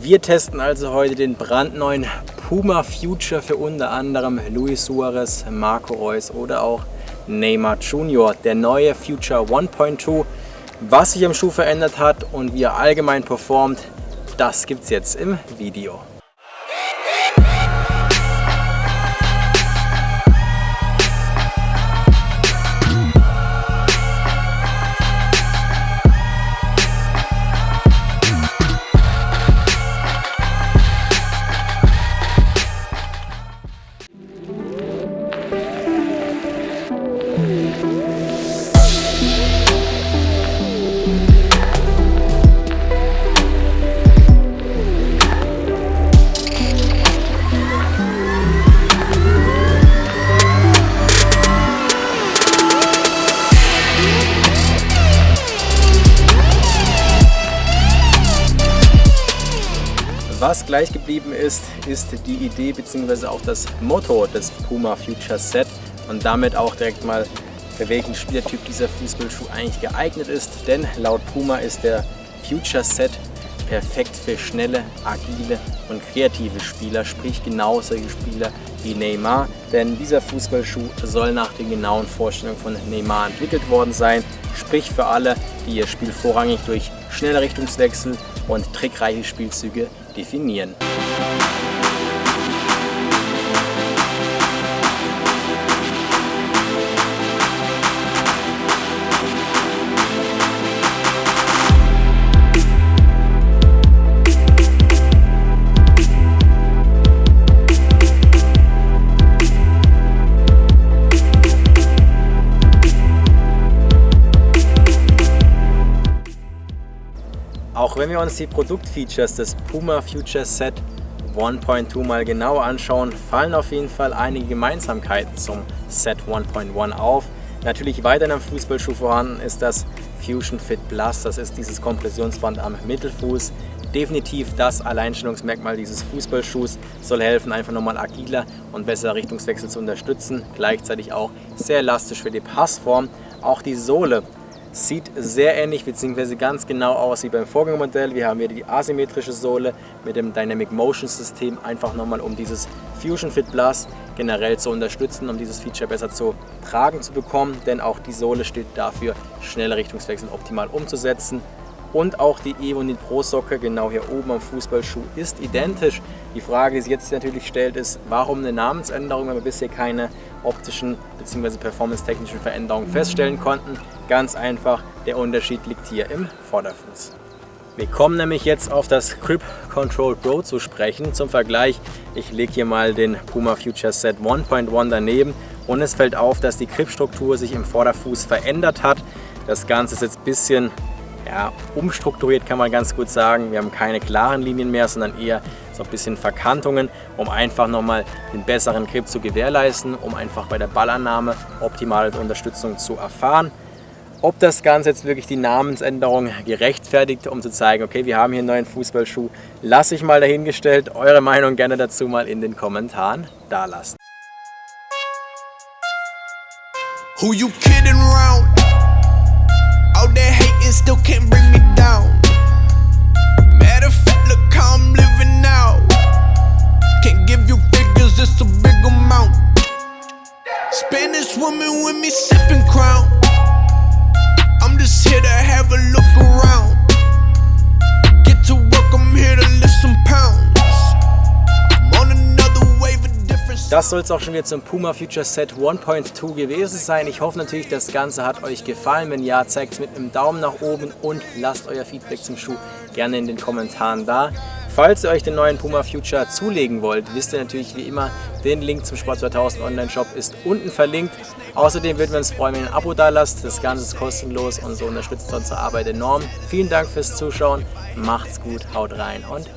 Wir testen also heute den brandneuen Puma Future für unter anderem Luis Suarez, Marco Reus oder auch Neymar Junior. Der neue Future 1.2. Was sich am Schuh verändert hat und wie er allgemein performt, das gibt es jetzt im Video. Was gleich geblieben ist, ist die Idee bzw. auch das Motto des Puma Future Set und damit auch direkt mal für welchen Spielertyp dieser Fußballschuh eigentlich geeignet ist. Denn laut Puma ist der Future Set perfekt für schnelle, agile und kreative Spieler, sprich genau solche Spieler wie Neymar. Denn dieser Fußballschuh soll nach den genauen Vorstellungen von Neymar entwickelt worden sein, sprich für alle, die ihr Spiel vorrangig durch schnelle Richtungswechsel und trickreiche Spielzüge definieren. Auch wenn wir uns die Produktfeatures des Puma Future Set 1.2 mal genau anschauen, fallen auf jeden Fall einige Gemeinsamkeiten zum Set 1.1 auf. Natürlich weiterhin am Fußballschuh vorhanden ist das Fusion Fit Plus, das ist dieses Kompressionsband am Mittelfuß. Definitiv das Alleinstellungsmerkmal dieses Fußballschuhs soll helfen, einfach nochmal agiler und besser Richtungswechsel zu unterstützen. Gleichzeitig auch sehr elastisch für die Passform. Auch die Sohle Sieht sehr ähnlich bzw. ganz genau aus wie beim Vorgängermodell. Wir haben hier die asymmetrische Sohle mit dem Dynamic Motion System, einfach nochmal um dieses Fusion Fit Plus generell zu unterstützen, um dieses Feature besser zu tragen zu bekommen, denn auch die Sohle steht dafür, schnelle Richtungswechsel optimal umzusetzen und auch die Evonin Pro Socke genau hier oben am Fußballschuh ist identisch. Die Frage, die sich jetzt natürlich stellt, ist, warum eine Namensänderung, wenn wir bisher keine optischen bzw. performance-technischen Veränderungen feststellen konnten? Ganz einfach, der Unterschied liegt hier im Vorderfuß. Wir kommen nämlich jetzt auf das Grip Control Pro zu sprechen. Zum Vergleich, ich lege hier mal den Puma Future Set 1.1 daneben und es fällt auf, dass die Gripstruktur sich im Vorderfuß verändert hat. Das Ganze ist jetzt ein bisschen ja, umstrukturiert kann man ganz gut sagen. Wir haben keine klaren Linien mehr, sondern eher so ein bisschen Verkantungen, um einfach nochmal den besseren Grip zu gewährleisten, um einfach bei der Ballannahme optimale Unterstützung zu erfahren. Ob das Ganze jetzt wirklich die Namensänderung gerechtfertigt, um zu zeigen, okay, wir haben hier einen neuen Fußballschuh, lasse ich mal dahingestellt. Eure Meinung gerne dazu mal in den Kommentaren dalassen. Who you kidding around? All that hating still can't bring me down. Das soll es auch schon wieder zum Puma Future Set 1.2 gewesen sein. Ich hoffe natürlich, das Ganze hat euch gefallen. Wenn ja, zeigt es mit einem Daumen nach oben und lasst euer Feedback zum Schuh gerne in den Kommentaren da. Falls ihr euch den neuen Puma Future zulegen wollt, wisst ihr natürlich wie immer, den Link zum Sport 2000 Online Shop ist unten verlinkt. Außerdem würden wir uns freuen, wenn ihr ein Abo da lasst. Das Ganze ist kostenlos und so unterstützt unsere Arbeit enorm. Vielen Dank fürs Zuschauen, macht's gut, haut rein und